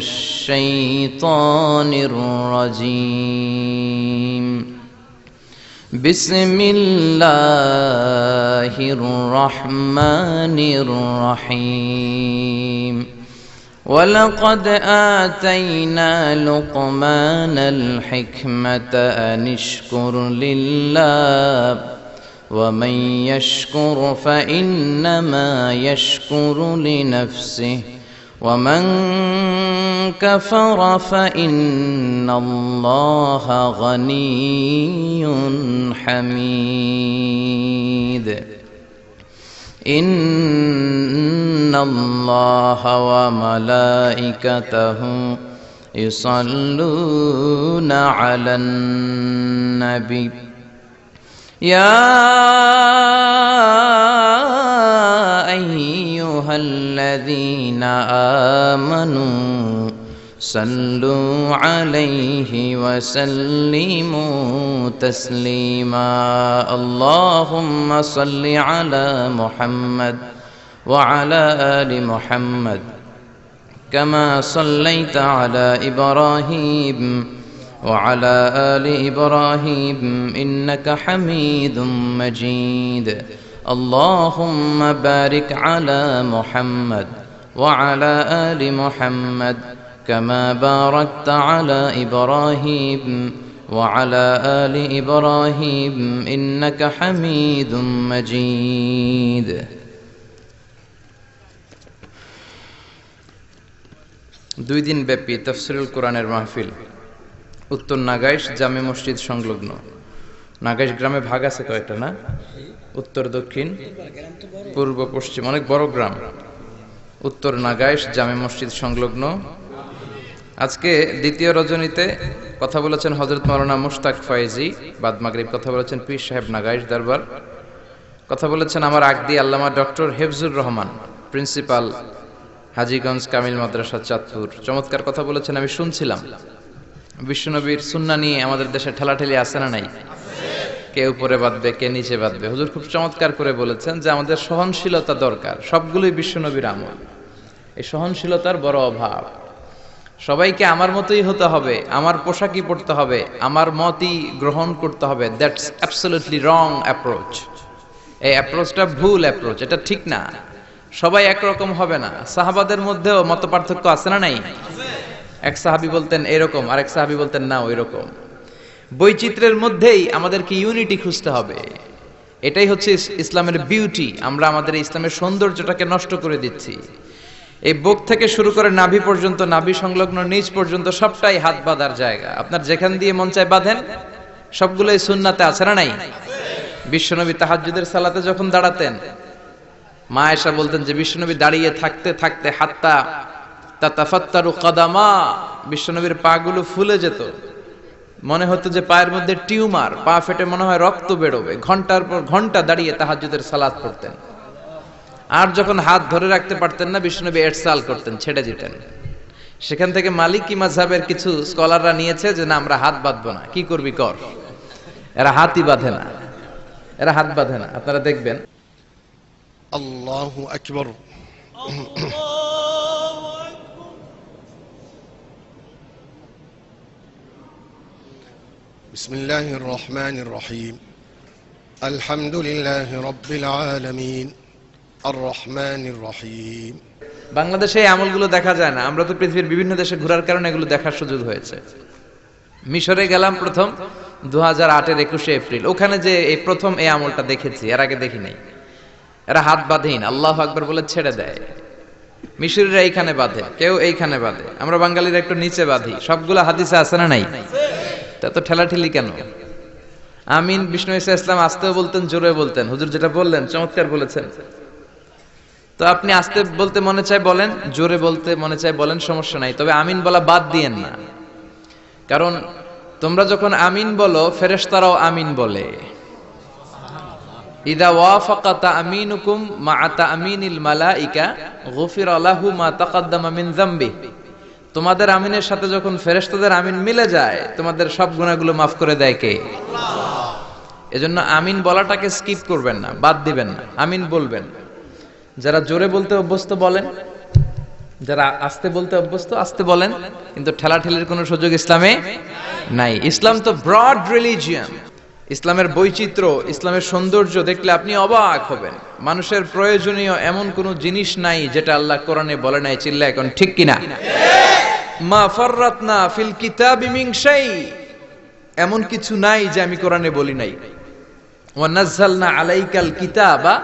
الشيطان الرجيم. بسم الله الرحمن الرحيم. ولقد آتينا لقمان الحكمة أن اشكر لله ومن يشكر فإنما يشكر لنفسه. ومن كفر فإن الله غني حميد إن الله وملائكته يصلون على النبي يا صلوا عليه وسلموا تسليما. اللهم صل على محمد وعلى آل محمد كما صليت على إبراهيم وعلى آل إبراهيم إنك حميد مجيد. اللهم بارك على محمد وعلى آل محمد كما باركت على إبراهيم وعلى آل إبراهيم إنك حميد مجيد দুই দিন ব্যাপী তফসিরুল কোরআনের মাহফিল উত্তর নাগাইশ জামে মসজিদ সংলগ্ন নাগাইশ গ্রামে ভাগ আছে কয়েকটা না উত্তর দক্ষিণ পূর্ব পশ্চিম অনেক বড় গ্রাম উত্তর নাগাইশ জামে মসজিদ সংলগ্ন আজকে দ্বিতীয় রজনীতে কথা বলেছেন হজরত মৌলানা মুশতাক ফয়েজি, বাদ মাগরিব কথা বলেছেন পীর সাহেব নাগাইশ দরবার। কথা বলেছেন আমার আগদি আল্লামা ডক্টর হেফজুর রহমান, প্রিন্সিপাল হাজিগঞ্জ কামিল মাদ্রাসা, চাঁদপুর। চমৎকার কথা বলেছেন, আমি শুনছিলাম। বিশ্বনবীর সুন্না নিয়ে আমাদের দেশে ঠেলাঠেলি আছে না নাই? কে উপরে বাঁধবে, কে নিচে বাঁধবে? হুজুর খুব চমৎকার করে বলেছেন যে আমাদের সহনশীলতা দরকার, সবগুলোই বিশ্বনবীর আমল। এই সহনশীলতার বড় অভাব। সবাইকে আমার মতোই হতে হবে, আমার পোশাকই পড়তে হবে, আমার মতই গ্রহণ করতে হবে। দ্যাটস অ্যাবসলিউটলি রং অ্যাপ্রোচ এই অ্যাপ্রোচটা ভুল অ্যাপ্রোচ এটা ঠিক না। সবাই একরকম হবে না। সাহাবাদের মধ্যেও মত পার্থক্য আছে না নাই? এক সাহাবি বলতেন এরকম, আরেক সাহাবি বলতেন না ওই রকম বৈচিত্র্যের মধ্যেই আমাদেরকে ইউনিটি খুঁজতে হবে। এটাই হচ্ছে ইসলামের বিউটি আমরা আমাদের ইসলামের সৌন্দর্যটাকে নষ্ট করে দিচ্ছি। এই বুক থেকে শুরু করে নাভি পর্যন্ত, নাভি সংলগ্ন নিচ পর্যন্ত সবটাই হাত বাঁধার জায়গা। আপনার যেখান দিয়ে মন চায় বাঁধেন, সবগুলোই সুন্নাতে আছে না নাই? বিশ্বনবী তাহাজ্জুদের সালাতে যখন দাঁড়াতেন, মা এসা বলতেন যে, বিশ্বনবী দাঁড়িয়ে থাকতে থাকতে হাতটা তাতাফাত্তারু কাদামা। বিশ্বনবীর পাগুলো ফুলে যেত। মনে হতো যে, পায়ের মধ্যে টিউমার, পা ফেটে মনে হয় রক্ত বেরোবে। ঘণ্টার পর ঘণ্টা দাঁড়িয়ে তাহাজ্জুদের সালাত পড়তেন। আর যখন হাত ধরে রাখতে পারতেন না বিষ্ণুনবী এরসাল করতেন ছেড়ে দিতেন সেখান থেকে মালিকি মাঝহাবের কিছু স্কলাররা নিয়েছে যে না আমরা হাত বাঁধবো না কি করবি কর এরা হাতই বাঁধে না এরা হাত বাঁধে না আপনারা দেখবেন الله أكبر بسم الله الرحمن الرحيم الحمد لله رب العالمين الرحمن الرحيم বাংলাদেশে এই আমলগুলো দেখা যায় না। আমরা তো পৃথিবীর বিভিন্ন দেশে ঘোরার কারণে এগুলো দেখার সুযোগ হয়েছে। মিশরে গেলাম প্রথম দু হাজার আটের একুশে এপ্রিল। ওখানে যে এই প্রথম এই আমলটা দেখেছি, এর আগে দেখি নাই। এরা হাত বাঁধেন, আল্লাহ আকবর বলে ছেড়ে দেয়। মিশরীরা এইখানে বাঁধে, কেউ এইখানে বাঁধে। আমরা বাঙালিরা একটু নিচে বাঁধি। সবগুলো হাদিসে আছে না নাই? তা তো ঠেলাঠেলি কেন? আমিন, বিষ্ণু ইসা ইসলাম আসতেও বলতেন, জোরে বলতেন। হুজুর যেটা বললেন, চমৎকার বলেছেন। তো আপনি আসতে বলতে মনে চায় বলেন, জোরে বলতে মনে চায় বলেন, সমস্যা নাই। তবে আমিন বলা বাদ দিয়েন না। কারণ তোমরা যখন আমিন বলো, ফেরেশতারাও আমিন বলে। ইদা ওয়াফাকাতা আমিনুকুম মা আতা আমিনিল মালাইকা, গফির লাহু মা তাকাদ্দামা মিন যামবি। তোমাদের আমিনের সাথে যখন ফেরেশতাদের আমিন মিলে যায়, তোমাদের সব গুনাহগুলো মাফ করে দেয় কে? এজন্য আমিন বলাটাকে স্কিপ করবেন না, বাদ দিবেন না, আমিন বলবেন। যারা জোরে বলতে অভ্যস্ত বলেন, যারা আস্তে বলতে অভ্যস্ত, আস্তে বলেন, কিন্তু ঠেলা ঠেলের কোনো সুযোগ ইসলামে নাই। ইসলাম তো ব্রড রিলিজিয়ান ইসলামের বৈচিত্র্য, ইসলামের সৌন্দর্য দেখলে আপনি অবাক হবেন। মানুষের প্রয়োজনীয় এমন কোনো জিনিস নাই যেটা আল্লাহ কোরআনে বলে নাই চিল্লা এখন ঠিক কিনা? মা ফররাতনা ফিল কিতাবি মিন এমন কিছু নাই যে আমি কোরআনে বলি নাই। ওয়া নাযালনা আলাইকাল কিতাবা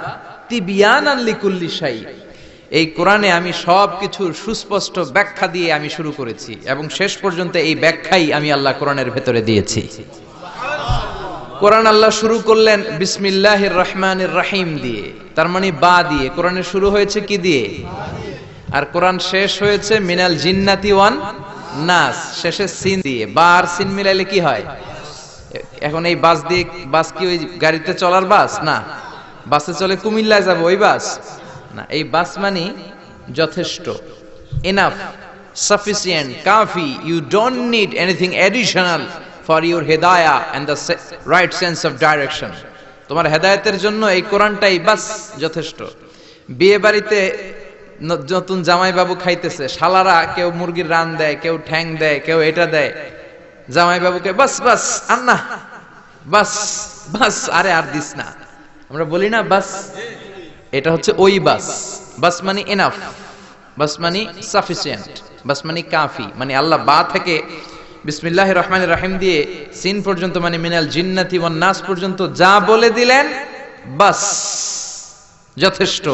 এই কোরআনে আমি সব কিছুর সুস্পষ্ট ব্যাখ্যা দিয়ে আমি শুরু করেছি এবং শেষ পর্যন্ত এই ব্যাখ্যাই আমি আল্লাহ কোরআনের ভেতরে দিয়েছি। কোরআন আল্লাহ শুরু করলেন বিসমিল্লাহির রহমানির রাহিম দিয়ে, তার মানে বা দিয়ে। কোরআনের শুরু হয়েছে কি দিয়ে? আর কোরআন শেষ হয়েছে মিনাল জিন্নাতি ওয়ান নাস, শেষে সিন দিয়ে। বা আর সিন মিলাইলে কি হয়? এখন এই বাস দিয়ে, বাস কি ওই গাড়িতে চলার বাস? না। বাসে চলে কুমিল্লায় যাব, ওই বাস? না, এই বাস মানে যথেষ্ট। Enough sufficient Kafi you don't need anything additional for your Hedaya and the right sense of direction তোমার হেদায়তের জন্য এই কোরআনটাই বাস, যথেষ্ট। বিয়ে বাড়িতে নতুন জামাইবাবু খাইতেছে, শালারা কেউ মুরগির রান দেয়, কেউ ঠ্যাং দেয়, কেউ এটা দেয়। জামাইবাবুকে বাস বাস, আন্না, বাস বাস, আরে আর দিস না। আমরা বলি না বাস, এটা হচ্ছে ওই বাস। বাস মানে এনাফ বাস মানে সাফিসিয়েন্ট বাস মানে কাফি। মানে আল্লাহ বা থেকে বিসমিল্লাহ রহমান রাহিম দিয়ে সিন পর্যন্ত মানে মিনাল জিন্নাতি ওয়ান নাস পর্যন্ত যা বলে দিলেন, বাস। যথেষ্ট।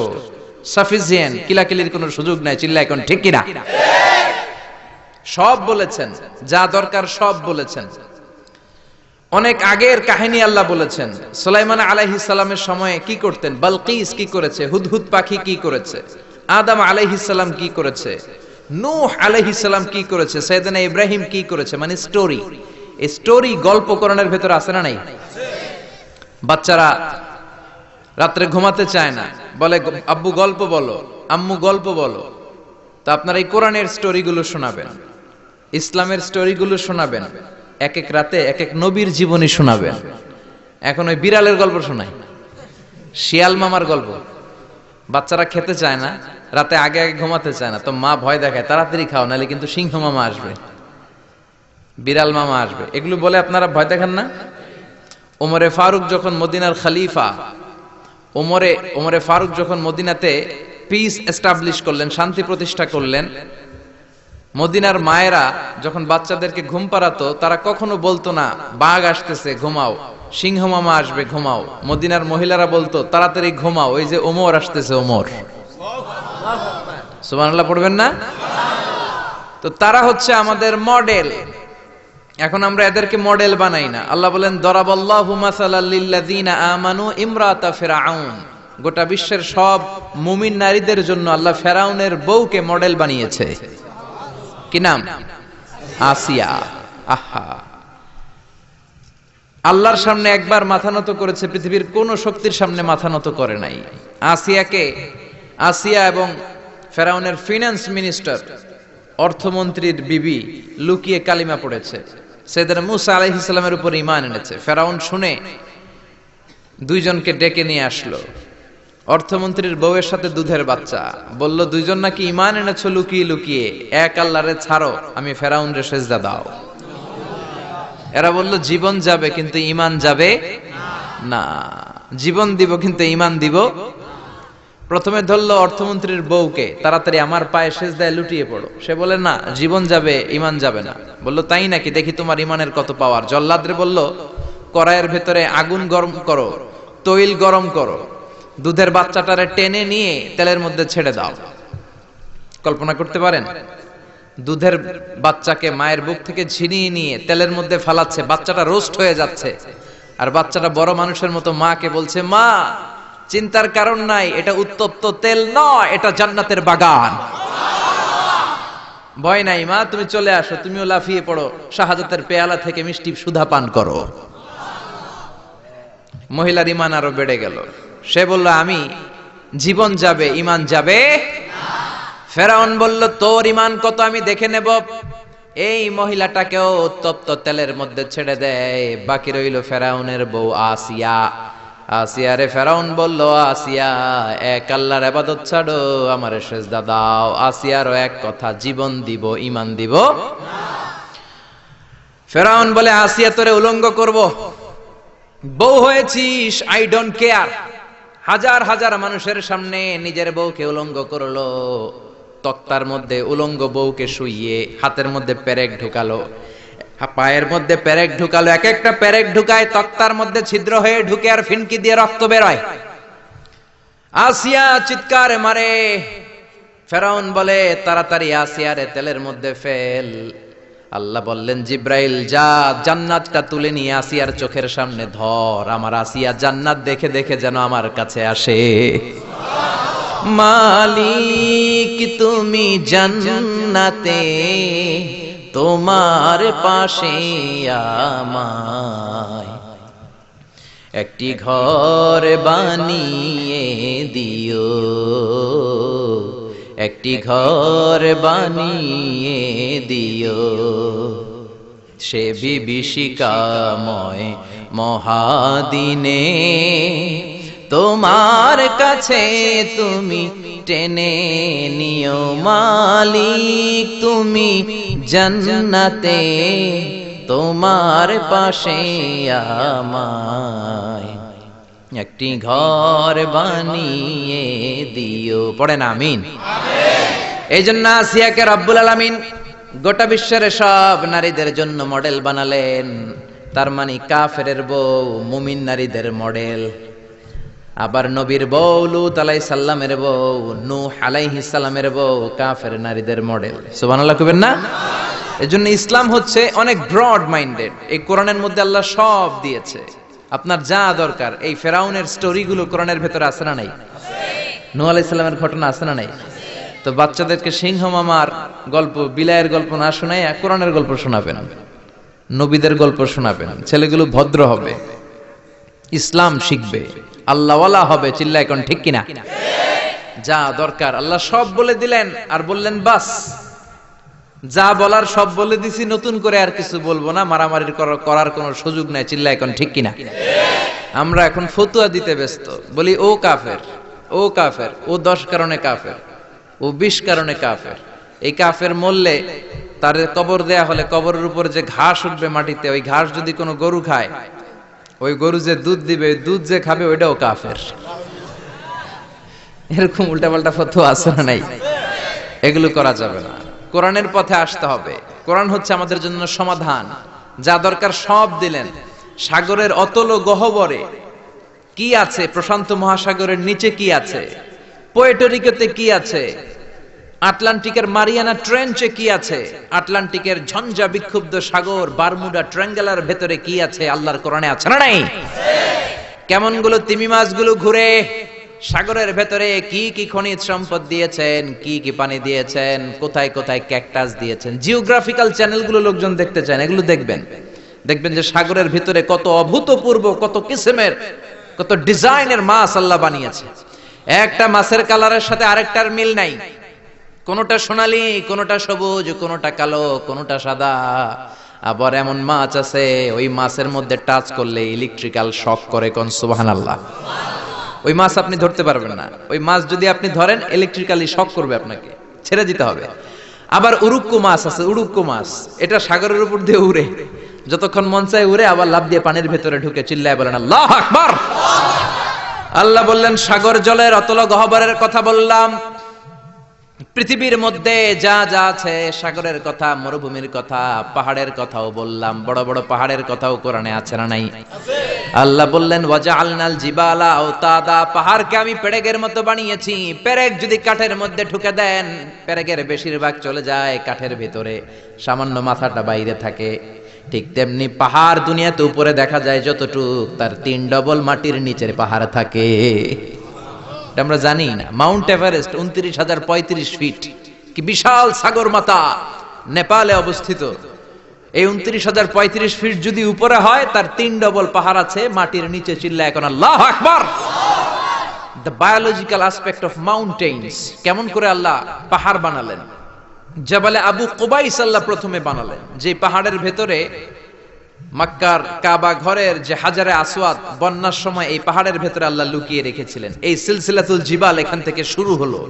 সাফিসিয়েন্ট কিলাকিলির কোনো সুযোগ নাই চিল্লা এখন ঠিক কিনা? সব বলেছেন। যা দরকার সব বলেছেন। অনেক আগের কাহিনী আল্লাহ বলেছেন। সুলাইমান আলাইহি সালামের সময়ে কি করতেন? বালকিস কি করেছে? হুদহুদ পাখি কি করেছে? আদম আলাইহি সালাম কি করেছে? নূহ আলাইহি সালাম কি করেছে? সৈয়দনা ইব্রাহিম কি করেছে? মানে স্টোরি স্টোরি গল্প করণের ভেতর আছে না নাই? বাচ্চারা রাত্রে ঘুমাতে চায় না। বলে, আব্বু, গল্প বলো। আম্মু, গল্প বলো। তো আপনারা এই কোরআনের স্টোরিগুলো শোনাবেন। ইসলামের স্টোরিগুলো শোনাবেন। এক এক রাতে, এক এক নবীর জীবনী শোনাবেন। এখন ওই বিড়ালের গল্প শোনাই। শিয়াল মামার গল্প। বাচ্চারা খেতে চায় না, রাতে আগে আগে ঘুমাতে চায় না। তো মা ভয় দেখায়, তাড়াতাড়ি খাও, নাহলে কিন্তু সিংহ মামা আসবে। বিড়াল মামা আসবে। এগুলো বলে আপনারা ভয় দেখান না। ওমরে ফারুক যখন মদিনার খালিফা, ওমরে ওমরে ফারুক যখন মদিনাতে পিস এস্টাবলিশ করলেন, শান্তি প্রতিষ্ঠা করলেন মদিনার মায়েরা যখন বাচ্চাদেরকে ঘুম পাড়াতো, তারা কখনো বলতো না, বাঘ আসতেছে, ঘুমাও। সিংহ মামা আসবে, ঘুমাও। মদিনার মহিলারা বলতো, তাড়াতাড়ি ঘুমাও ওই যে ওমর আসতেছে, ওমর। সুবহানাল্লাহ পড়বেন না? তো তারা হচ্ছে আমাদের মডেল। এখন আমরা এদেরকে মডেল বানাই না। আল্লাহ বলেন, দরাবাল্লাহু আমানু ইমরাতা গোটা বিশ্বের সব মুমিন নারীদের জন্য আল্লাহ ফেরাউনের বউকে মডেল বানিয়েছে। কি নাম? আসিয়া। আহা। আল্লাহর সামনে একবার মাথা নত করেছে, পৃথিবীর কোন শক্তির সামনে মাথা নত করে নাই। আসিয়াকে? আসিয়া এবং ফেরাউনের ফিনান্স মিনিস্টার অর্থমন্ত্রীর বিবি লুকিয়ে কালিমা পড়েছে। সেদিন মুসা আলাইহিস ইসলামের উপর ইমান এনেছে। ফেরাউন শুনে দুইজনকে ডেকে নিয়ে আসলো। অর্থমন্ত্রীর বউয়ের সাথে দুধের বাচ্চা। বলল, দুইজন নাকি ইমান এনেছো লুকিয়ে লুকিয়ে? এক আল্লাহরে ছাড়ো, আমি ফেরাউন রে সেজদা দাও। এরা বলল, জীবন যাবে, কিন্তু ইমান যাবে না। জীবন দিব, কিন্তু ইমান দিব প্রথমে ধরলো অর্থমন্ত্রীর বউকে, তাড়াতাড়ি আমার পায়ে সেজদায় লুটিয়ে পড়ো। সে বলে, না, জীবন যাবে ইমান যাবে না। বলল, তাই নাকি? দেখি তোমার ইমানের কত পাওয়ার। জল্লাদরে বলল, কড়াইয়ের ভেতরে আগুন গরম করো, তৈল গরম করো। দুধের বাচ্চাটারে টেনে নিয়ে তেলের মধ্যে ছেড়ে দাও। কল্পনা করতে পারেন? দুধের বাচ্চাকে মায়ের বুক থেকে ছিনিয়ে নিয়ে তেলের মধ্যে ফালাচ্ছে, বাচ্চাটা রোস্ট হয়ে যাচ্ছে। আর বাচ্চাটা বড় মানুষের মতো মাকে বলছে, মা, চিন্তার কারণ নাই, এটা উত্তপ্ত তেল নয়, এটা জান্নাতের বাগান। ভয় নাই, মা, তুমি চলে আসো, তুমিও লাফিয়ে পড়ো, শাহাদাতের পেয়ালা থেকে মিষ্টি সুধা পান করো। মহিলার ইমান আরও বেড়ে গেল। সে বলল, আমি, জীবন যাবে ইমান যাবে? ফেরাউন বলল, তোর ইমান কত আমি দেখে নেব? এই মহিলাটাকেও উত্তপ্ত তেলের মধ্যে ছেড়ে দেয় বাকি রইল ফেরাউনের বউ আসিয়া। আসিয়া রে ফেরাউন বলল, আসিয়া, এক আল্লাহর আবাদত ছাড়ো, আমার সেজদা দাও। আসিয়ারও এক কথা, জীবন দিব ইমান দিব ফেরাউন বলে, আসিয়া তোরে উলঙ্গ করব। বউ হয়েছিস, আই ডোন্ট কেয়ার। হাজার হাজার মানুষের সামনে নিজের বউকে উলঙ্গ করল, তক্তার মধ্যে উলঙ্গ বউকে শুইয়ে হাতের মধ্যে পেরেক ঢুকালো। পায়ের মধ্যে পেরেক ঢুকালো, এক একটা পেরেক ঢুকায় তক্তার মধ্যে ছিদ্র হয়ে ঢুকে আর ফিনকি দিয়ে রক্ত বেরোয়। আসিয়া চিৎকার মারে, ফেরাউন বলে, তাড়াতাড়ি আসিয়ারে তেলের মধ্যে ফেল। আল্লাহ বললেন, জিব্রাইল, যা জান্নাতটা তুলে নিয়ে আসিয়ার চোখের সামনে ধর। আমার আসিয়া জান্নাত দেখে দেখে যেন আমার কাছে আসে। মালিক, তুমি জান্নাতে, তোমার পাশে আমায় একটি ঘর বানিয়ে দিও। একটি ঘর বানিয়ে দিও। সে বিভীষিকাময় মহাদিনে, তোমার কাছে তুমি টেনে নিও মালিক, তুমি জান্নাতে, তোমার পাশে আমায় একটি ঘর বানিয়ে দিও। পড়ে না আমিন। এই জন্য আসিয়াকে রব্বুল আলামিন গোটা বিশ্বের সব নারীদের জন্য মডেল বানালেন। তার মানে কাফেরের বউ, মুমিন নারীদের মডেল। আবার নবীর বউ, লুত আলাই সাল্লামের বউ, নূহ আলাইহি সাল্লামের বউ, কাফের নারীদের মডেল। সুবহানাল্লাহ কইবেন না? এজন্য ইসলাম হচ্ছে অনেক ব্রড মাইন্ডেড এই কোরআনের মধ্যে আল্লাহ সব দিয়েছে। আপনার যা দরকার, এই ফেরাউনের স্টোরিগুলো কোরআনের ভেতরে আছে না নাই? নূহ আলাইহিস সালামের ঘটনা আছে না নাই? তো বাচ্চাদেরকে সিংহ মামার গল্প, বিলায়ের গল্প না শোনায় কোরআনের গল্প শোনাবেন। নবীদের গল্প শোনাবেন। ছেলেগুলো ভদ্র হবে। ইসলাম শিখবে। আল্লাহওয়ালা হবে চিল্লা এখন ঠিক কিনা? যা দরকার। আল্লাহ সব বলে দিলেন, আর বললেন, বাস। যা বলার সব বলে দিছি, নতুন করে আর কিছু বলব না। মারামারি করার- কোনো সুযোগ নাই চিল্লা এখন ঠিক কিনা? আমরা এখন ফতুয়া দিতে ব্যস্ত। বলি, ও কাফের ও কাফের, ও দশ কারণে কাফের, ও বিশ কারণে কাফের। এই কাফের মরলে তার কবর দেয়া হলে কবরের উপর যে ঘাস উঠবে মাটিতে, ওই ঘাস যদি কোনো গরু খায়, ওই গরু যে দুধ দিবে, ওই দুধ যে খাবে, ওইটাও কাফের। এরকম উল্টাপাল্টা ফতুয়া আছে না নাই? এগুলো করা যাবে না। কোরআনের পথে আসতে হবে। কোরআন হচ্ছে আমাদের জন্য সমাধান। যা দরকার সব দিলেন। সাগরের অতল গহবরে কি আছে? প্রশান্ত মহাসাগরের নিচে কি আছে? পোয়েটোরিকোতে কি আছে? আটলান্টিকের মারিয়ানা ট্রেঞ্চে কি আছে? আটলান্টিকের ঝঞ্ঝা বিক্ষুব্ধ সাগর বারমুডা ট্রাঙ্গেলার ভেতরে কি আছে? আল্লাহর কোরআনে আছে না নাই? কেমনগুলো তিমি মাছগুলো ঘুরে সাগরের ভেতরে কি কি খনিজ সম্পদ দিয়েছেন, কি কি পানি দিয়েছেন, কোথায় কোথায় ক্যাকটাস দিয়েছেন, জিওগ্রাফিক্যাল চ্যানেলগুলো লোকজন দেখতে চান, এগুলো দেখবেন। দেখবেন যে সাগরের ভিতরে কত অভূতপূর্ব, কত কিসেমের, কত ডিজাইনের মাছ আল্লাহ বানিয়েছে। একটা মাছের কালারের সাথে আরেকটার মিল নাই। কোনটা সোনালি, কোনটা সবুজ, কোনটা কালো, কোনটা সাদা। আবার এমন মাছ আছে, ওই মাছের মধ্যে টাচ করলে ইলেকট্রিক্যাল শক করে কোন সুবাহান আল্লাহ ওই মাছ আপনি ধরতে পারবেন না। ওই মাছ যদি আপনি ধরেন ইলেকট্রিক্যালি শক করবে আপনাকে। ছেড়ে দিতে হবে। আবার উড়ুক্কু মাছ আছে উড়ুক্কু মাছ। এটা সাগরের উপর দিয়ে উড়ে। যতক্ষণ মন চায় উড়ে, আবার লাভ দিয়ে পানির ভেতরে ঢুকে চিল্লায় বলেন, আল্লাহ আকবার! আল্লাহ বললেন, সাগর জলের অতল গহবরের কথা বললাম। পৃথিবীর মধ্যে যা যা আছে, সাগরের কথা, মরুভূমির কথা, পাহাড়ের কথাও বললাম। বড় বড় পাহাড়ের কথাও কোরআনে আছে না নাই? আল্লাহ বললেন ওয়াজা আলনাল জিবালা ও তাদা পাহাড়কে আমি পেরেগের মতো বানিয়েছি। পেরেক যদি কাঠের মধ্যে ঢুকে দেন পেরেকের বেশিরভাগ চলে যায় কাঠের ভিতরে। সামান্য মাথাটা বাইরে থাকে। ঠিক তেমনি পাহাড় দুনিয়াতে উপরে দেখা যায় যতটুক, তার তিন ডবল মাটির নিচের পাহাড় থাকে। আমরা জানি না। মাউন্ট এভারেস্ট উনত্রিশ হাজার পঁয়ত্রিশ ফিট কি বিশাল সাগর মাতা। নেপালে অবস্থিত। এই উনত্রিশ হাজার পঁয়ত্রিশ ফিট যদি উপরে হয়, তার তিন ডবল পাহাড় আছে, মাটির নিচে চিল্লা এখন আল্লাহ আকবার। The biological aspect of mountains কেমন করে আল্লাহ পাহাড় বানালেন। জাবালে আবু কোবাইস আল্লাহ প্রথমে বানালেন। যে পাহাড়ের ভেতরে মক্কার কাবা ঘরের যে হাজারে আসওয়াদ, বন্যার সময় এই পাহাড়ের ভেতরে আল্লাহ লুকিয়ে রেখেছিলেন। এই সিলসিলাতুল জিবাল এখান থেকে শুরু হলো।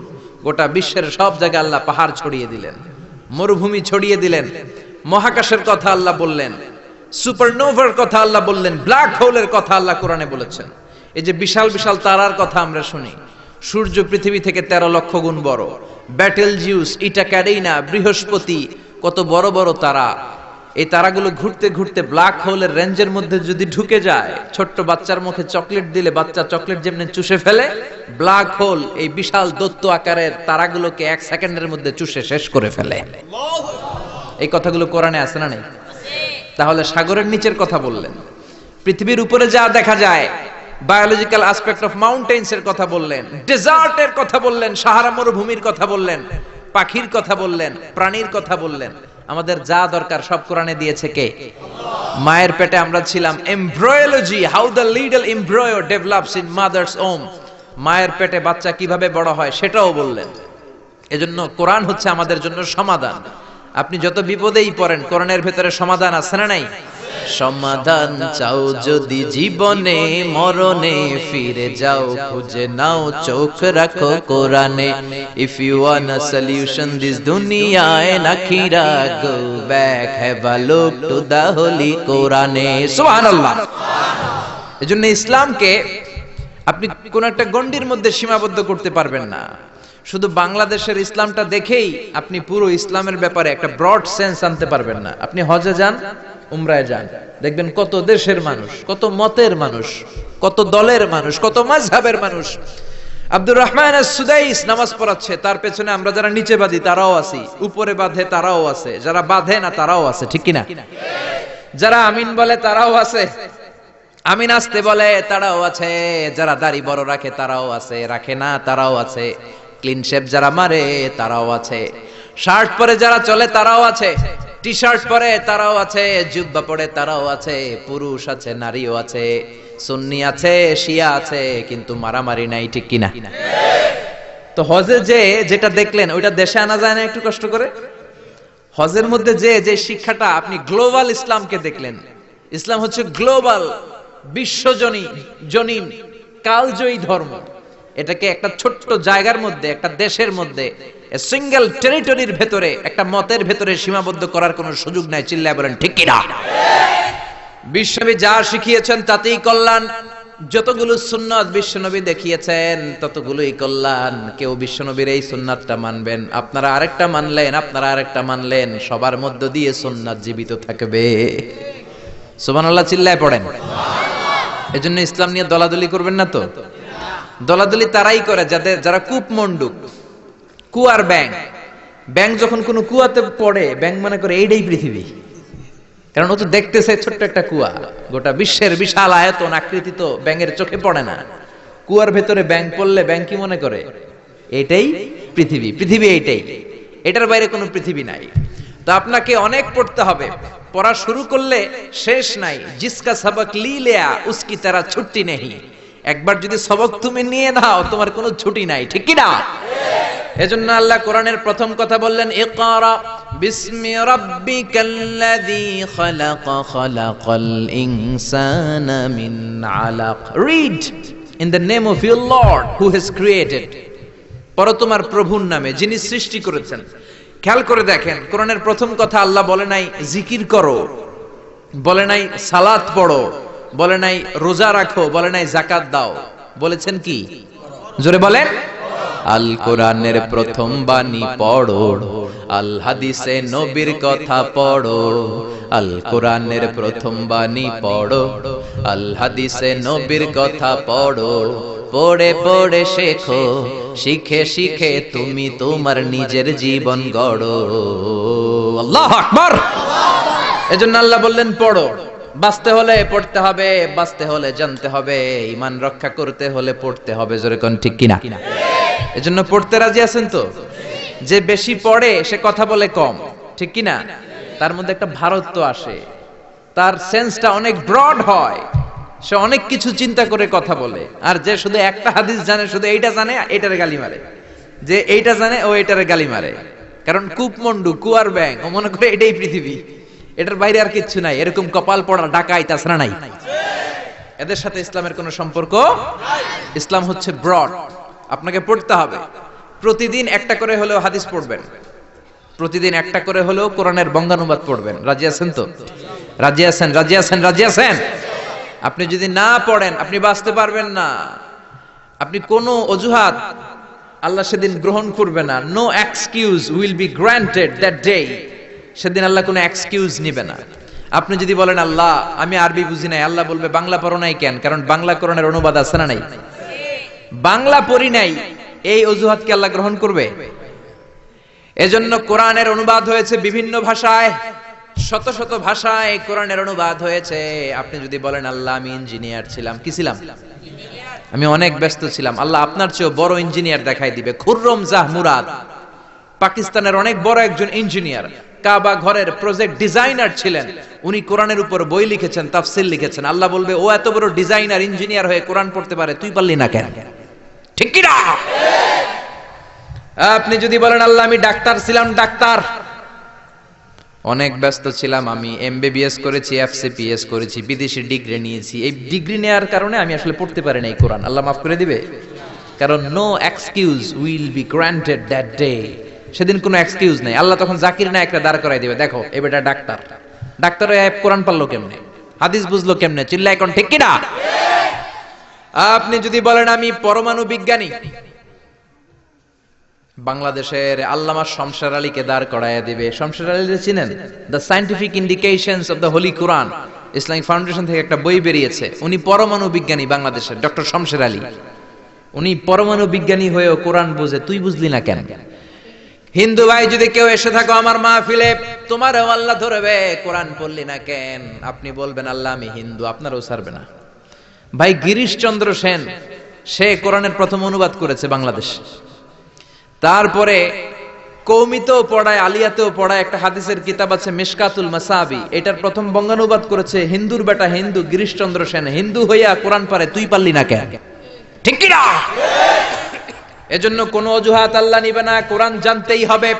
গোটা বিশ্বের সব জায়গায় আল্লাহ পাহাড় ছড়িয়ে দিলেন, মরুভূমি ছড়িয়ে দিলেন। মহাকাশের কথা আল্লাহ বললেন, সুপারনোভার কথা আল্লাহ বললেন, ব্ল্যাক হোলের কথা আল্লাহ কোরআনে বলেছেন। এই যে বিশাল বিশাল তারার কথা আমরা শুনি, সূর্য পৃথিবী থেকে তেরো লক্ষ গুণ বড়। ব্যাটেল জিউস ইটা ক্যাডেইনা বৃহস্পতি, কত বড় বড় তারা। এই তারাগুলো ঘুরতে ঘুরতে ব্ল্যাক হোলের রেঞ্জের মধ্যে যদি ঢুকে যায়, ছোট্ট বাচ্চার মুখে চকলেট দিলে বাচ্চা চকলেট যেমনি চুষে ফেলে, ব্ল্যাক হোল এই বিশাল দত্ত আকারের তারাগুলোকে এক সেকেন্ডের মধ্যে চুষে শেষ করে ফেলে। এই কথাগুলো কোরআনে আছে না নেই? তাহলে সাগরের নিচের কথা বললেন। পৃথিবীর উপরে যা দেখা যায় বায়োলজিক্যাল অ্যাসপেক্ট অফ মাউন্টেন্স এর কথা বললেন ডেজার্টের কথা বললেন, সাহারা মরুভূমির কথা বললেন, পাখির কথা বললেন, প্রাণীর কথা বললেন। আমাদের যা দরকার সব কোরআনে দিয়েছে কে? মায়ের পেটে আমরা ছিলাম embryology how the little embryo develops in mother's womb মায়ের পেটে বাচ্চা কীভাবে বড় হয় সেটাও বললেন। এজন্য কোরআন হচ্ছে আমাদের জন্য সমাধান। আপনি যত বিপদেই পড়েন, কোরআনের ভেতরে সমাধান আছে না নাই? সমাধান চাও যদি জীবনে, মরণে ফিরে যাও, খুঁজে নাও, চোখ রাখো কোরআনে। If you want a solution this দুনিয়ায় নাখিরা go back have a look to the holy কোরআনে। সুবহানাল্লাহ। এজন্য ইসলামকে আপনি কোন একটা গণ্ডির মধ্যে সীমাবদ্ধ করতে পারবেন না। শুধু বাংলাদেশের ইসলামটা দেখেই আপনি পুরো ইসলামের ব্যাপারে একটা ব্রড সেন্স আনতে পারবেন না। আপনি হজে যান উমরায় যান। দেখবেন কত দেশের মানুষ, কত মতের মানুষ, কত দলের মানুষ, কত মাঝহাবের মানুষ। আব্দুর রহমান সুদাইস নামাজ পড়াচ্ছে, তার পেছনে আমরা যারা নিচে বাঁধি তারাও আছি। উপরে বাঁধে, তারাও আছে। যারা বাঁধে না, তারাও আছে, ঠিক কিনা? যারা আমিন বলে, তারাও আছে। আমিন আসতে বলে, তারাও আছে। যারা দাড়ি বড় রাখে, তারাও আছে। রাখে না, তারাও আছে। ক্লিন শেপ যারা মারে, তারাও আছে। শার্ট পরে যারা চলে, তারাও আছে। টি শার্ট পরে তারাও আছে, জুব্বা পরে তারাও আছে, পুরুষ আছে, নারীও আছে, সুন্নি আছে, শিয়া আছে, কিন্তু মারামারি নাই, ঠিক কিনা? তো হজে যে যেটা দেখলেন, ওইটা দেশে আনা যায় না একটু কষ্ট করে? হজের মধ্যে যে যে শিক্ষাটা আপনি গ্লোবাল ইসলামকে দেখলেন, ইসলাম হচ্ছে গ্লোবাল, বিশ্বজনী, জনীন, কালজয়ী ধর্ম। এটাকে একটা ছোট্ট জায়গার মধ্যে, একটা দেশের মধ্যে সিঙ্গেল টেরিটরির ভেতরে, একটা মতের ভেতরে সীমাবদ্ধ করার কোনো সুযোগ নাই। চিল্লায় বলেন, ঠিক কিনা? বিশ্বনবী যা শিখিয়েছেন তাতেই কল্যাণ। যতগুলো সুন্নাত বিশ্বনবী দেখিয়েছেন, ততগুলোই কল্যাণ। কেউ বিশ্বনবীর এই সুন্নাতটা মানবেন। আপনারা আরেকটা মানলেন, আপনারা আরেকটা মানলেন। সবার মধ্য দিয়ে সুন্নাত জীবিত থাকবে। সুবহানাল্লাহ, চিল্লায় পড়েন। এজন্য ইসলাম নিয়ে দলাদলি করবেন না তো? দলাদলি তারাই করে যাদের যারা কূপ মন্ডুক কুয়ার ব্যাং ব্যাং যখন কোনো কুয়াতে পড়ে ব্যাং মনে করে এইটাই পৃথিবী। কারণ ও তো দেখতেছে ছোট্ট একটা কুয়া। গোটা বিশ্বের বিশাল আয়তন আকৃতি তো ব্যাঙের চোখে পড়ে না। কুয়ার ভেতরে ব্যাং পড়লে ব্যাং কি মনে করে? এটাই পৃথিবী পৃথিবী এইটাই। এটার বাইরে কোনো পৃথিবী নাই। তো আপনাকে অনেক পড়তে হবে। পড়া শুরু করলে শেষ নাই। জিসকা সবক লি লেয়া, উসকি তারা ছুটি নেই একবার যদি সবক তুমি নিয়ে নাও, তোমার কোনো ছুটি নাই, ঠিক কি না এজন্য আল্লাহ কোরআনের প্রথম কথা বললেন, ইকরা বিসমি রাব্বিকাল্লাযী খালাক, খালাকাল ইনসানা মিন আলাক। Read in the name of your lord who has created পর তোমার প্রভুর নামে, যিনি সৃষ্টি করেছেন। খেয়াল করে দেখেন, কোরআনের প্রথম কথা আল্লাহ বলে নাই জিকির করো, বলে নাই সালাত পড়ো। বলে নাই, রোজা রাখো, বলে নাই জাকাত দাও। বলেছেন কি? জোরে বলেন। আল কোরআনের প্রথম বাণী পড়ো, আল হাদিসে নবীর কথা পড়ো, আল কোরআনের প্রথম বাণী পড়ো, আল হাদিসে নবীর কথা পড়ো। পড়ে পড়ে শেখো, শিখে শিখে তুমি তোমার নিজের জীবন গড়ো। আল্লাহ আকবার। এজন্য আল্লাহ বললেন, পড়ো। বাঁচতে হলে পড়তে হবে, বাঁচতে হলে জানতে হবে, ইমান রক্ষা করতে হলে পড়তে হবে, জোরে কোন ঠিক কিনা? এজন্য পড়তে রাজি আছেন তো? যে বেশি পড়ে, সে কথা বলে কম, ঠিক কিনা? তার মধ্যে একটা ভারত্ব আসে। তার সেন্সটা অনেক ব্রড হয়। সে অনেক কিছু চিন্তা করে কথা বলে। আর যে শুধু একটা হাদিস জানে, শুধু এইটা জানে, এইটারে গালি মারে। যে এইটা জানে, ও এইটারে গালি মারে। কারণ কূপমন্ডু কুয়ার ব্যাং ও মনে করে এটাই পৃথিবী। এটার বাইরে আর কিচ্ছু নাই। এরকম কপাল পড়া ডাকাই তাছাড়া নাই? এদের সাথে ইসলামের কোনো সম্পর্ক? ইসলাম হচ্ছে ব্রড আপনাকে পড়তে হবে। প্রতিদিন একটা করে হলেও হাদিস পড়বেন। প্রতিদিন একটা করে হলেও কোরআনের বঙ্গানুবাদ পড়বেন। রাজি আছেন তো? রাজি আছেন রাজি আছেন রাজি আছেন? আপনি যদি না পড়েন, আপনি বাঁচতে পারবেন না। আপনি কোনো অজুহাত আল্লাহ সেদিন গ্রহণ করবে না। No excuse will be granted that day সেদিন আল্লাহ কোনো এক্সকিউজ নিবে না। আপনি যদি বলেন, আল্লাহ, আমি আরবি বুঝি নাই। আল্লাহ বলবে, বাংলা পড়ো নাই কেন? কারণ বাংলা কোরআনের অনুবাদ আছে না নাই? বাংলা পড়ি নাই, এই অজুহাতকে আল্লাহ গ্রহণ করবে? এজন্য কোরআনের অনুবাদ হয়েছে বিভিন্ন ভাষায়, শত শত ভাষায় কোরআনের অনুবাদ হয়েছে। আপনি যদি বলেন, আল্লাহ, আমি ইঞ্জিনিয়ার ছিলাম। কি ছিলাম? আমি অনেক ব্যস্ত ছিলাম। আল্লাহ আপনার চেয়েও বড় ইঞ্জিনিয়ার দেখাই দিবে। খুররম জাহ মুরাদ, পাকিস্তানের অনেক বড় একজন ইঞ্জিনিয়ার কাবা ঘরের প্রজেক্ট ডিজাইনার ছিলেন। উনি কোরআনের উপর বই লিখেছেন তাফসিল লিখেছেন। আল্লাহ বলবে, ও এত বড় ডিজাইনার ইঞ্জিনিয়ার হয়ে কোরআন পড়তে পারে, তুই পারলি না কেন? ঠিক কি না? আপনি যদি বলেন, আল্লাহ, আমি ডাক্তার ছিলাম, ডাক্তার। অনেক ব্যস্ত ছিলাম আমি এমবিবিএস করেছি এফসিপিএস করেছি, বিদেশি ডিগ্রি নিয়েছি। এই ডিগ্রি নেওয়ার কারণে আমি আসলে পড়তে পারি না এই কোরআন। আল্লাহ মাফ করে দিবে? কারণ no excuse will be granted that day সেদিন কোনো এক্সকিউজ নেই। আল্লাহ তখন জাকির নায়করা দাঁড় করাই দিবে। দেখো এ বেটা ডাক্তার। ডাক্তার কোরআন পারল কেমনে? হাদিস বুঝলো কেমনে? চিল্লা এখন ঠিক কিনা? আপনি যদি বলেন আমি পরমাণু বিজ্ঞানী, বাংলাদেশের আল্লামা শমশের আলীকে দাঁড় করাইয়া দিবে। শমশের আলী চিনেন? The scientific indications of the holy Quran Islamic Foundation থেকে একটা বই বেরিয়েছে। উনি পরমাণু বিজ্ঞানী বাংলাদেশের, ডক্টর শমশের আলী। উনি পরমাণু বিজ্ঞানী হয়েও কোরআন বুঝে, তুই বুঝলি না কেন? হিন্দু ভাই, যদি কেউ এসে থাকো আমার মাহফিলে, তোমারও আল্লাহ ধরবে, কোরআন পড়লি না কেন? আপনি বলবেন, আল্লাহ, আমি হিন্দু, আপনারও ছাড়বে না। ভাই গিরিশ চন্দ্র সেন, সে কোরআনের প্রথম অনুবাদ করেছে বাংলাদেশ। তারপরে কৌমিতেও পড়ায়, আলিয়াতেও পড়ায়, একটা হাদিসের কিতাব আছে, মিশকাতুল মাসাবি। এটার প্রথম বঙ্গানুবাদ করেছে, হিন্দুর বেটা হিন্দু, গিরিশচন্দ্র সেন, হিন্দু হইয়া কোরআন পারে, তুই পারলি না কেন? ঠিক কি না এজন্য কোন অজুহাত আল্লাহ নিবে না। কোরআন জানতেই হবে।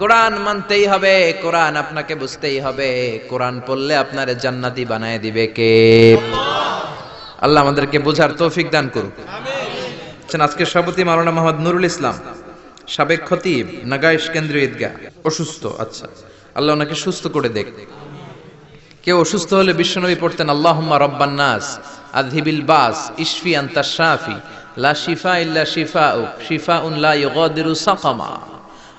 কোরআন মানতেই হবে। কোরআন আপনাকে বুঝতেই হবে। কোরআন পড়লে আপনার জান্নাতি বানায় দিবে কে? আল্লাহ আমাদেরকে বোঝার তৌফিক দান করুক। আছেন আজকের সভাপতি মাওলানা মোহাম্মদ নুরুল ইসলাম, সাবেক খতিব, নাগাইশ কেন্দ্রীয় ঈদগাহ, অসুস্থ। আচ্ছা আল্লাহ ওনাকে সুস্থ করে দেখ। কেউ অসুস্থ হলে বিশ্বনবী পড়তেন, আল্লাহুম্মা রব্বান নাস, আযহিবিল বাস, ইশফি আনতা শাফি লা শিফা ইল্লা শিফাউক শিফাউন লা ইউগাদিরু সাকামা।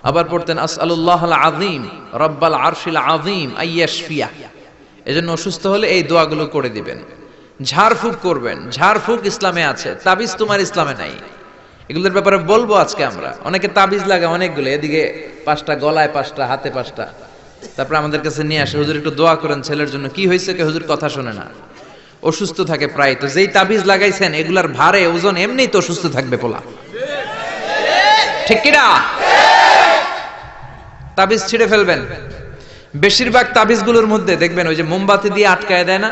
আবার পড়তেন আসআলুল্লাহ আল আযীম, রব্বাল আরশিল আযীম আইয়াশফিয়া এজন্য অসুস্থ হলে এই দোয়াগুলো করে দিবেন। ঝাড়ফুঁক করবেন, ঝাড়ফুঁক ইসলামে আছে, তাবিজ তোমার ইসলামে নাই। এগুলোর ব্যাপারে বলব আজকে আমরা। অনেকে তাবিজ লাগে অনেকগুলো, এদিকে পাঁচটা গলায় পাঁচটা, হাতে পাঁচটা। তারপরে আমাদের কাছে নিয়ে আসে, হুজুর, একটু দোয়া করেন, ছেলের জন্য কি হয়েছে, কে হুজুর কথা শোনে না। অসুস্থ থাকে প্রায়। তো যেই তাবিজ লাগাইছেন, এগুলার ভারে, ওজন এমনিই তো অসুস্থ থাকবে পোলা। ঠিক কিনা? তাবিজ ছিঁড়ে ফেলবেন। বেশিরভাগ তাবিজগুলোর মধ্যে দেখবেন ওই যে মোমবাতি দিয়ে আটকায় দেয় না,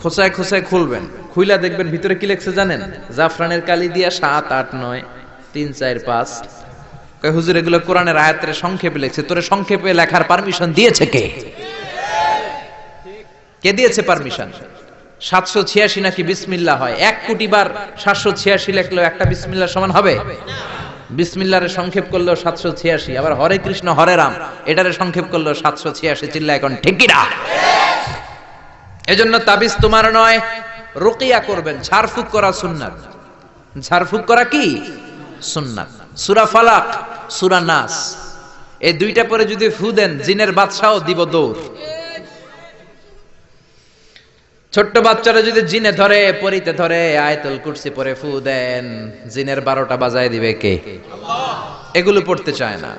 খোঁচায় খোঁচায় খুলবেন। খুইলা দেখবেন ভিতরে কি লেখছে জানেন? জাফরানের কালি দিয়া সাত, আট, নয়, তিন, চার, পাঁচ। হুজুর, এগুলো কোরআনের আয়াতের সংক্ষেপে লেখছে। তোরে সংক্ষেপে লেখার পারমিশন দিয়েছে কে? কে দিয়েছে পারমিশন সাতশো ছিয়াশি নাকি বিসমিল্লা হয়? এক কোটি বার সাতশো ছিয়াশি লেখলেও একটা বিসমিল্লা সমান হবে? বিসমিল্লারে সংক্ষেপ করলেও সাতশো ছিয়াশি, আবার হরে কৃষ্ণ, হরে রাম, এটারে সংক্ষেপ করলেও সাতশো ছিয়াশি চিল্লা এখন ঠিকিরা এজন্য তাবিজ তোমার নয়, রুকিয়া করবেন, ঝাড়ফুক করা সুন্নাত। ঝাড়ফুক করা কি? সুন্নাত। সুরা ফালাক, সুরা নাস। এই দুইটা পরে যদি ফু দেন, জিনের বাদশাও দিব দৌড়। ছোট্ট বাচ্চারা যদি জিনে ধরে, পরিতে ধরে, আয়তুল কুরসি পরে ফু দেন, জিনের বারোটা বাজায় দিবে কে? এগুলো পড়তে চায় না।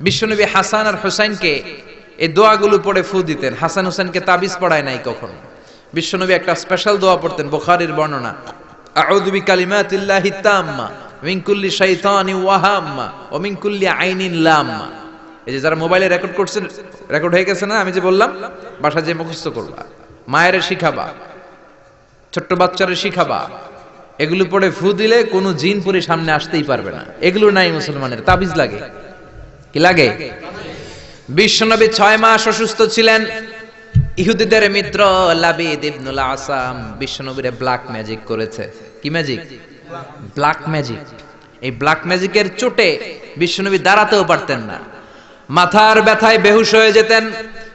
বিশ্বনবী হাসান আর হোসাইনকে এই দোয়াগুলো পড়ে ফু দিতেন। হাসান হোসেনকে তাবিজ পড়ায় নাই কখনো। বিশ্বনবী একটা স্পেশাল দোয়া পড়তেন বুখারীর বর্ণনা। আউযু বিকালিমাতিল্লাহি তাম্মা, মিন কুল্লি শাইতানি ওয়াহাম্মা, ওয়া মিন কুল্লি আইনিন লাম্মা। এই যে যারা মোবাইলে রেকর্ড করছেন রেকর্ড হয়ে গেছে না? আমি যে বললাম বাসা যে মুখস্থ করবা। মায়ের শিখাবা, ছোট্ট বাচ্চারে শিখাবা। এগুলো পড়ে ফু দিলে কোনো জিন পরে সামনে আসতেই পারবে না। এগুলো নাই মুসলমানের, তাবিজ লাগে। কি লাগে? বিশ্বনবী ছয় মাস অসুস্থ ছিলেন। ইহুদিদের মিত্র লাবিদ ইবনুল আসাম বিশ্বনবীরে ব্ল্যাক ম্যাজিক করেছে। কি ম্যাজিক ব্ল্যাক ম্যাজিক এই ব্ল্যাক ম্যাজিকের চোটে বিশ্বনবী দাঁড়াতেও পারতেন না। মাথার ব্যথায় বেহুশ হয়ে যেতেন।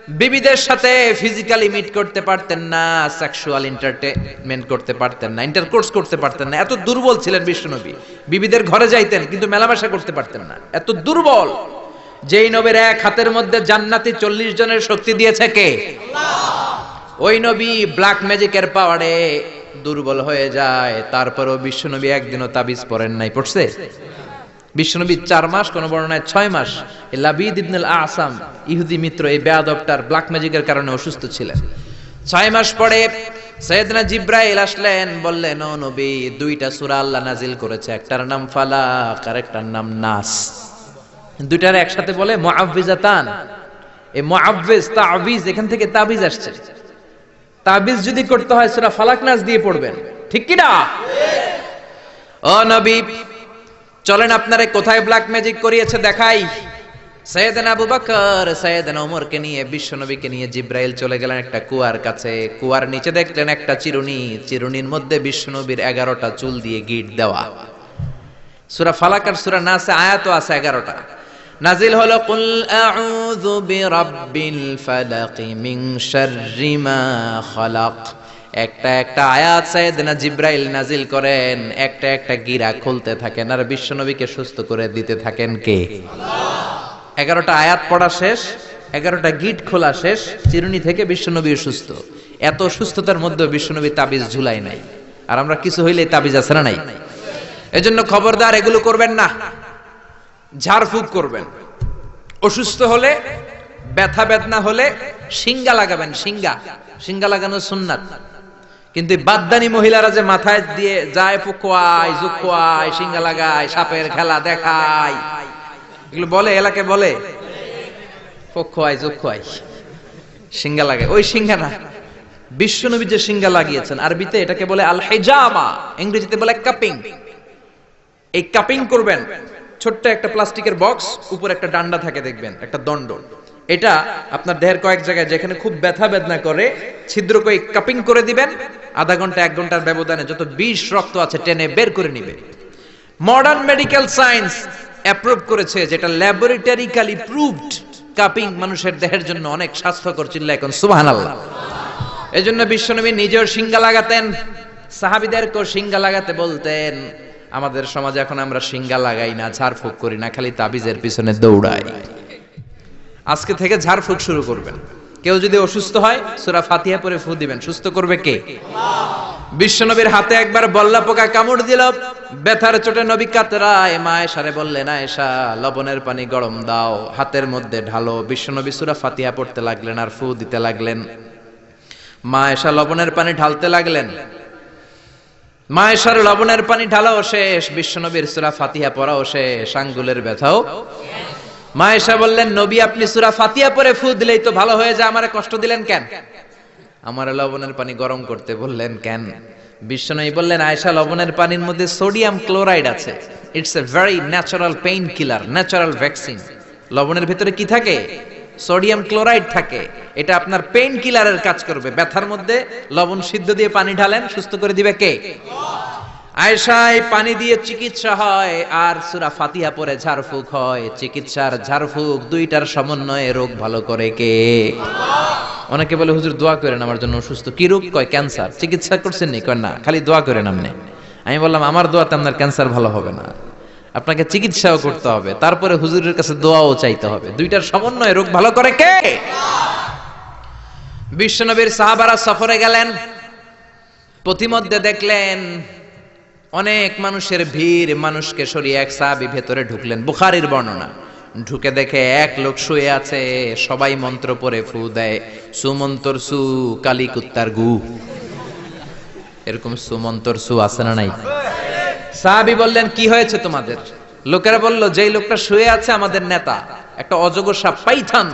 বিবিদের সাথে ফিজিক্যালি মিট করতে পারতেন না সেক্সুয়াল এন্টারটেনমেন্ট করতে পারতেন না ইন্টারকোর্স করতে পারতেন না। এত দুর্বল ছিলেন বিশ্বনবী। বিবিদের ঘরে যাইতেন, কিন্তু মেলামেশা করতে পারতেন না। এত দুর্বল। যেই নবীর এক হাতের মধ্যে জান্নাতি চল্লিশ জনের শক্তি দিয়েছে কে? ওই নবী ব্ল্যাক ম্যাজিকের পাওয়ারে দুর্বল হয়ে যায়। তারপরেও বিশ্বনবী একদিনও তাবিজ পড়েন নাই। পড়ছে? বিশ্বনবী চার মাস, কোন বর্ণনায় ছয় মাস লাবিদ আসাম, ইহুদি মিত্র, এই বেয়াদবটার ব্ল্যাক ম্যাজিকের কারণে অসুস্থ ছিলেন। ছয় মাস পরে সৈয়দনা জিব্রাইল আসলেন, বললেন নবী, দুইটা সূরা আল্লাহ নাজিল করেছে, একটার নাম ফালাক আর একটার নাম নাস। দুইটার একসাথে বলে, মুআফফিজাতান। এই মুআফফিজ, তাবিজ, এখান থেকে তাবিজ আসছে। তাবিজ যদি করতে হয়, সূরা ফালাক নাস দিয়ে পড়বেন। ঠিক কি না? ও নবী চলেন আপনারে কোথায় ব্ল্যাক ম্যাজিক করিয়েছে দেখাই। সৈয়দান আবু বকর, সৈয়দান ওমরকে নিয়ে, বিশ্বনবীকে নিয়ে জিব্রাইল চলে গেলেন একটা কুয়ার কাছে। কুয়ার নিচে দেখলেন একটা চিরুনি, চিরুনির মধ্যে বিশ্বনবীর এগারোটা চুল দিয়ে গিট দেওয়া। সূরা ফালাক আর সূরা নাসে আয়াতও আছে এগারোটা। নাজিল হলো, কুল আউযু বিরাব্বিল ফালাক মিন শাররি মা খালাক। একটা একটা আয়াত সাইয়েদনা জিব্রাইল নাজিল করেন একটা একটা গিরা খুলতে থাকেন। আর বিশ্বনবীকে সুস্থ করে দিতে থাকেন কে? এগারোটা আয়াত পড়া শেষ এগারোটা গিট খোলা শেষ চিরুনি থেকে বিশ্বনবী সুস্থ। এত সুস্থতার মধ্যে বিশ্বনবী তাবিজ ঝুলাই নাই। আর আমরা কিছু হইলে তাবিজ আছে না নাই? এজন্য খবরদার এগুলো করবেন না। ঝাড়ফুঁক করবেন। অসুস্থ হলে ব্যথা বেদনা হলে সিঙ্গা লাগাবেন সিঙ্গা সিঙ্গা লাগানো সুন্নাত। কিন্তু বাদদানি মহিলারা যে মাথায় দিয়ে যায় ফুকোয়ায় জুকোয়ায় সিঙ্গা লাগায়, সাপের খেলা দেখায়। এগুলো বলে, এলাকে বলে? ফোকোয়ায় জুকোয়ায় সিঙ্গা লাগে। ওই সিঙ্গা না বিশ্বনবী যে সিঙ্গা লাগিয়েছেন, আরবিতে এটাকে বলে আল হেজামা ইংরেজিতে বলে কাপিং। এই কাপিং করবেন, ছোট্ট একটা প্লাস্টিকের বক্স, উপর একটা ডান্ডা থাকে, দেখবেন, একটা দণ্ড এটা আপনার দেহের কয়েক জায়গায় যেখানে খুব ব্যথা বেদনা করে, ছিদ্র করে কাপিং করে দিবেন, আধা ঘণ্টা, এক ঘণ্টার ব্যবধানে যত বিষ রক্ত আছে টেনে বের করে নিবে। মডার্ন মেডিকেল সায়েন্স অ্যাপ্রুভ করেছে যেটা ল্যাবরেটরিক্যালি প্রুভড কাপিং মানুষের দেহের জন্য অনেক স্বাস্থ্যকর চিল্লা এখন, সুবহানাল্লাহ। এজন্য বিশ্বনবী নিজেও সিঙ্গা লাগাতেন সাহাবিদেরকেও সিঙ্গা লাগাতে বলতেন, আমাদের সমাজে এখন আমরা সিঙ্গা লাগাই না ঝাড়ফুঁক করি না, খালি তাবিজের পিছনে দৌড়াই। আজকে থেকে ঝাড়ফুঁক শুরু করবেন। কেউ যদি অসুস্থ হয়, সুরা ফাতিহা পরে ফু দিবেন। সুস্থ করবে কে? বিশ্বনবীর হাতে একবার বল্লা পোকা কামড় দিল। ব্যথার চোটে নবী কাতরায় মা এসারে বললেন, আয়েশা, লবণের পানি গরম দাও। হাতের মধ্যে ঢালো। বিশ্বনবী সুরা ফাতিহা পড়তে লাগলেন আর ফু দিতে লাগলেন। মা এসা লবণের পানি ঢালতে লাগলেন। মা এসার লবণের পানি ঢালাও শেষ। বিশ্বনবীর সুরা ফাতিহা পড়াও শেষ। আঙ্গুলের ব্যথাও মা এসা বললেন, নবী, আপনি সূরা ফাতিয়া পরে ফু দিলেই তো ভালো হয়ে যায়, আমারে কষ্ট দিলেন কেন? আমার লবণের পানি গরম করতে বললেন, কেন? বিশ্বনবী বললেন, আয়েশা, লবণের পানির মধ্যে সোডিয়াম ক্লোরাইড আছে। It's a very natural pain killer natural vaccine লবণের ভিতরে কি থাকে? সোডিয়াম ক্লোরাইড থাকে। এটা আপনার পেইন কিলারের কাজ করবে। ব্যথার মধ্যে লবণ সিদ্ধ দিয়ে পানি ঢালেন, সুস্থ করে দিবে কে? আয়েশায় পানি দিয়ে চিকিৎসা হয়, আর সুরা ফাতিহা পরে ঝাড়ফুঁক হয়। চিকিৎসার ঝাড়ফুঁক দুইটার সমন্বয়ে রোগ ভালো করে কে? অনেকে বলে, হুজুর, দোয়া করেন, আমার জন্য অসুস্থ। কি রোগ? কয়, ক্যান্সার। চিকিৎসা করছেন নি? কয়, না, খালি দোয়া করেন আপনি। আমি বললাম, আমার দোয়াতে আপনার ক্যান্সার ভালো হবে না। আপনাকে চিকিৎসাও করতে হবে। তারপরে হুজুরের কাছে দোয়াও চাইতে হবে। দুইটার সমন্বয়ে রোগ ভালো করে কে? বিশ্বনবীর সাহাবারা সফরে গেলেন। পথিমধ্যে দেখলেন অনেক মানুষের ভিড়, মানুষকে সরিয়ে এক সাহাবি ভেতরে ঢুকলেন। বুখারির বর্ণনা। ঢুকে দেখে এক লোক শুয়ে আছে, সবাই মন্ত্র পরে ফু দেয়, সুমন্তর সু কালী কুত্তার গু। এরকম সুমন্তর সু আছে না নাই? সাহাবি বললেন, কি হয়েছে তোমাদের? লোকেরা বলল, যেই লোকটা শুয়ে আছে আমাদের নেতা, একটা অজগর সাপ, পাইথান,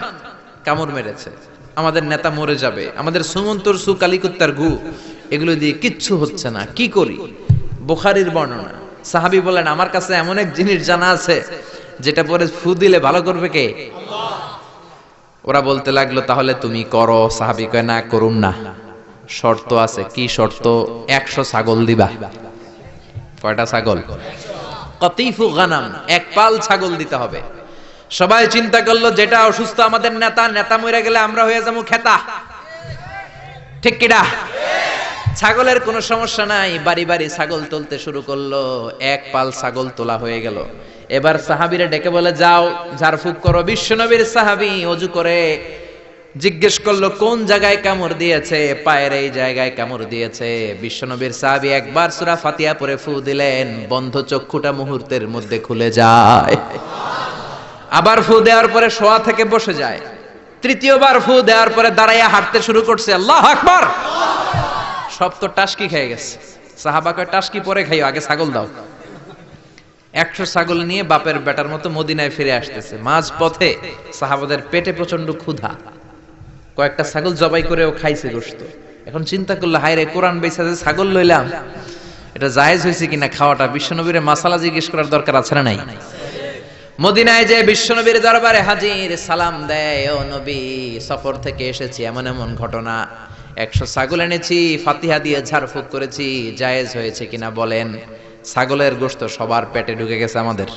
কামড় মেরেছে। আমাদের নেতা মরে যাবে, আমাদের সুমন্তর সু কালিকুত্তার গু, এগুলো দিয়ে কিচ্ছু হচ্ছে না, কি করি? বুখারির বর্ণনা। সাহাবি বলেন আমার কাছে এমন এক জিনিস জানা আছে, যেটা পরে ফু দিলে ভালো করবে কে? ওরা বলতে লাগল, তাহলে তুমি করো। সাহাবি কয়, না করুম না। শর্ত আছে। কি শর্ত? একশো ছাগল দিবা। কয়টা ছাগল? কতিফু গানাম, এক পাল ছাগল দিতে হবে। সবাই চিন্তা করল, যেটা অসুস্থ আমাদের নেতা নেতা মরে গেলে আমরা হয়ে যাব খেতা। ঠিক কিনা ছাগলের কোনো সমস্যা নাই, বাড়ি বাড়ি ছাগল তুলতে শুরু করল, এক পাল ছাগল তোলা হয়ে গেল। এবার সাহাবিরে ডেকে বলে, যাও, ঝাড়ফুক করো। বিশ্বনবীর সাহাবি অজু করে জিজ্ঞেস করল, কোন জায়গায় কামড় দিয়েছে? পায়ের এই জায়গায় কামড় দিয়েছে। বিশ্বনবীর সাহাবি একবার সুরা ফাতিয়া পরে ফু দিলেন, বন্ধ চক্ষুটা মুহূর্তের মধ্যে খুলে যায়। আবার ফু দেওয়ার পরে শোয়া থেকে বসে যায়। তৃতীয়বার ফু দেওয়ার পরে দাঁড়াইয়া হাঁটতে শুরু করছে। আল্লাহ আকবার! সব তো টাসকি খেয়ে গেছে। সাহাবা কয়, টাসকি পরে খাইও, আগে ছাগল দাও। একশো ছাগল নিয়ে বাপের বেটার মতো মদিনায় ফিরে আসতেছে। মাঝ পথে সাহাবাদের পেটে প্রচণ্ড ক্ষুধা। কয়েকটা ছাগল জবাই করেও খাইছে গোস্ত এখন চিন্তা করল হায় রে কোরআন বেসা ছাগল লইলাম, এটা জায়েজ হয়েছে কিনা খাওয়াটা? বিশ্বনবীরে মাসালা জিজ্ঞেস করার দরকার আছে না নাই? মদিনায় যে বিশ্বনবীর দরবারে হাজির সালাম দেয়, ও নবী, সফর থেকে এসেছি, এমন এমন ঘটনা। একশো ছাগল এনেছি, ফাতিহা দিয়ে ঝাড়ফুঁক করেছি, জায়েজ হয়েছে কিনা বলেন। ছাগলের গোস্ত সবার পেটে ঢুকে গেছে আমাদের।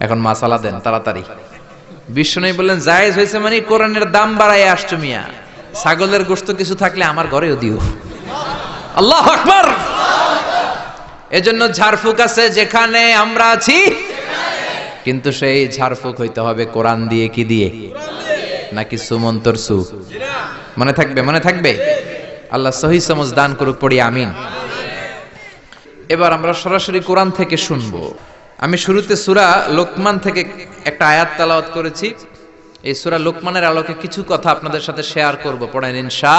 এখন মাসালা দেন, তাড়াতাড়ি। বিশ্বনবী বললেন, জায়েজ হয়েছে মানে কোরআনের দাম বাড়ায় আসছো মিয়া। ছাগলের গোস্ত কিছু থাকলে আমার ঘরেও দিও। আল্লাহ আকবার! এজন্য ঝাড়ফুঁক আছে যেখানে আমরা আছি। কিন্তু সেই ঝাড়ফুঁক হইতে হবে কোরআন দিয়ে, কি দিয়ে? নাকি সুমন্তর সু মনে থাকবে মনে থাকবে? আল্লাহ সহি সমজ দান করুক, পড়ি, আমিন। এবার আমরা সরাসরি কোরআন থেকে শুনব। আমি শুরুতে সুরা লোকমান থেকে একটা আয়াত তালাওয়াত করেছি। এই সুরা লোকমানের আলোকে কিছু কথা আপনাদের সাথে শেয়ার করব। পড়েন, ইনশা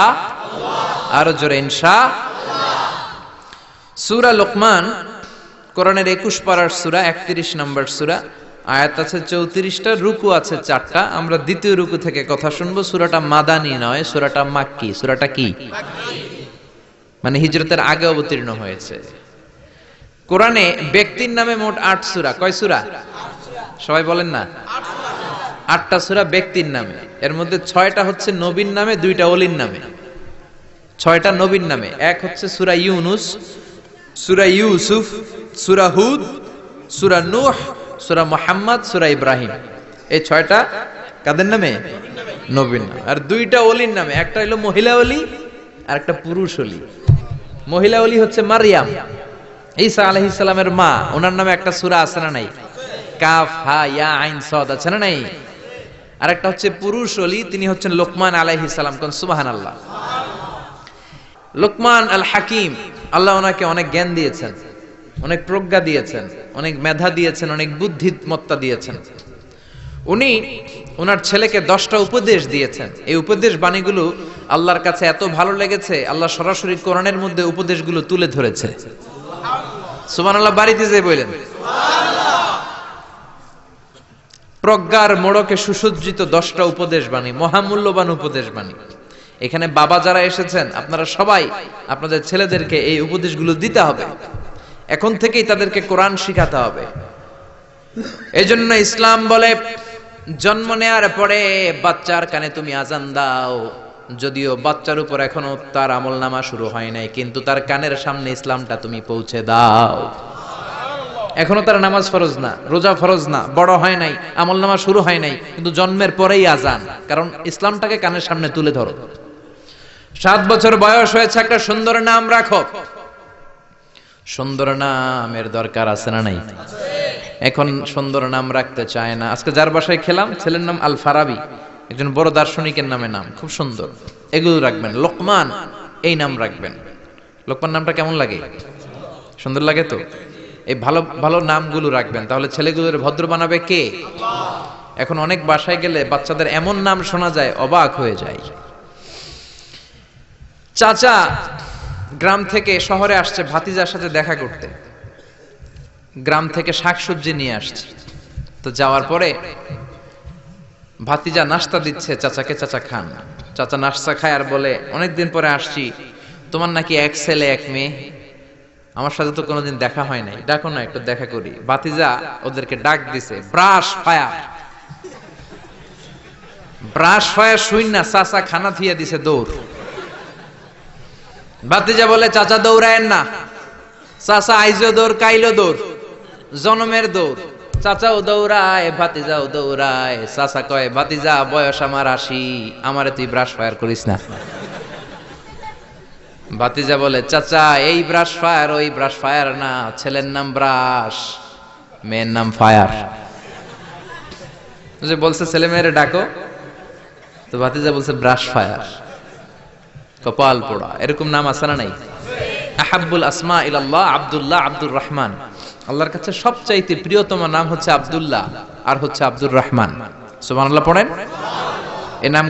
আরও জোরে, ইনশা সুরা লোকমান, কোরআনের একুশ পাড়ার সুরা, একত্রিশ নম্বর সুরা। আয়াত আছে চৌত্রিশটা, রুকু আছে চারটা। আমরা দ্বিতীয় রুকু থেকে কথা শুনব, সুরাটা মাদানি নয়, সুরাটা মাক্কি, সুরাটা কি? মানে হিজরতের আগে অবতীর্ণ হয়েছে। কোরআনে ব্যক্তির নামে মোট আট সুরা। কয় সুরা? সবাই বলেন না? আটটা সুরা ব্যক্তির নামে। এর মধ্যে ছয়টা হচ্ছে নবীন নামে, দুইটা অলির নামে। ছয়টা নবীন নামে। এক হচ্ছে সুরা ইউনুস, সুরা ইউসুফ, সুরা হুদ, সুরা নূহ সুরা মোহাম্মদ, সুরা ইব্রাহিম। এই ছয়টা কাদের নামে? নবীন আর দুইটা অলির নামে। একটা হলো মহিলা অলি আর একটা পুরুষ অলি মহিলা অলি হচ্ছে মারিয়াম। ঈসা আলাইহিস সালামের মা। ওনার নামে একটা সূরা আছে না নাই? কাফ, হা, ইয়া, আইন, সাদ আছে না নাই? আর একটা হচ্ছে পুরুষ অলি তিনি হচ্ছেন লোকমান আলাইহিস সালাম। কোন সুবহানাল্লাহ। লোকমান আল হাকিম, আল্লাহ ওনাকে অনেক জ্ঞান দিয়েছেন। অনেক প্রজ্ঞা দিয়েছেন, অনেক মেধা দিয়েছেন, অনেক বুদ্ধিমত্তা দিয়েছেন। উনি ওনার ছেলেকে দশটা উপদেশ দিয়েছেন। এই উপদেশ বাণীগুলো আল্লাহর কাছে এত ভালো লেগেছে, আল্লাহ সরাসরি কোরআনের মধ্যে উপদেশগুলো তুলে ধরেছে। সুমান আল্লাহ বাড়িতে যে বললেন, প্রজ্ঞার মোড়কে সুসজ্জিত দশটা উপদেশ বাণী, মহামূল্যবান উপদেশ বাণী। এখানে বাবা যারা এসেছেন, আপনারা সবাই আপনাদের ছেলেদেরকে এই উপদেশগুলো দিতে হবে। এখন থেকেই তাদেরকে কোরআন শিখাতে হবে। এই জন্য ইসলাম বলে, জন্ম নেয়ার পরে বাচ্চার কানে তুমি আজান দাও। যদিও বাচ্চার উপর এখনও তার আমল নামা শুরু হয় নাই, কিন্তু তার কানের সামনে ইসলামটা তুমি পৌঁছে দাও। এখনও তার নামাজ ফরজ না, রোজা ফরজ না, বড় হয় নাই আমল নামা শুরু হয় নাই, কিন্তু জন্মের পরেই আজান কারণ ইসলামটাকে কানের সামনে তুলে ধরো। সাত বছর বয়স হয়েছে, একটা সুন্দর নাম রাখো। সুন্দর নামের দরকার আছে না নাই? এখন সুন্দর নাম রাখতে চায় না। আজকে যার বাসায় খেলাম, ছেলের নাম আল ফারাবি একজন বড় দার্শনিকের নামে নাম, খুব সুন্দর। এগুলো রাখবেন। লোকমান, এই নাম রাখবেন। লোকমান নামটা কেমন লাগে? সুন্দর লাগে তো? এই ভালো ভালো নামগুলো রাখবেন। তাহলে ছেলেগুলোর ভদ্র বানাবে কে? এখন অনেক বাসায় গেলে বাচ্চাদের এমন নাম শোনা যায়, অবাক হয়ে যায়। চাচা গ্রাম থেকে শহরে আসছে ভাতিজার সাথে দেখা করতে। গ্রাম থেকে শাকসবজি নিয়ে আসছে। তো যাওয়ার পরে ভাতিজা নাস্তা দিচ্ছে চাচাকে, চাচা খান। চাচা নাস্তা খায় আর বলে, অনেকদিন পরে আসছি। তোমার নাকি এক ছেলে, এক মেয়ে। আমার সাথে তো কোনোদিন দেখা হয় নাই। ডাকো না, একটু দেখা করি। ভাতিজা ওদেরকে ডাক দিছে, ব্রাশ, ফায়ার। ব্রাশ হয়ে শুই না, চাচা খানা থিয়া দিছে দৌড়। বাতিজা বলে, চাচা, দৌড়ায়েন না। চাচা আইজো দৌড় কাইলো দৌড়। জনমের দৌড়। চাচাও দৌড়ায়, ভাতিজাও দৌড়ায়। চাচা কয়, ভাতিজা, বয়স আমার আশি। আমারে তুই ব্রাশ ফায়ার করিস না। ভাতিজা বলে, চাচা, এই ব্রাশ ফায়ার ওই ব্রাশ ফায়ার না। ছেলের নাম ব্রাশ মেয়ের নাম ফায়ার যে বলছে, ছেলে মেয়েরে ডাকো। তো ভাতিজা বলছে ব্রাশ ফায়ার কপাল পোড়া। এরকম নাম আছে না নাই? আহাবুল আসমা ইল্লাহ আব্দুল্লাহ আব্দুর রহমান। আল্লাহর কাছে সবচাইতে প্রিয়তম নাম হচ্ছে আব্দুল্লাহ, আর হচ্ছে আব্দুর রহমান। সুবহানাল্লাহ পড়েন? এ নাম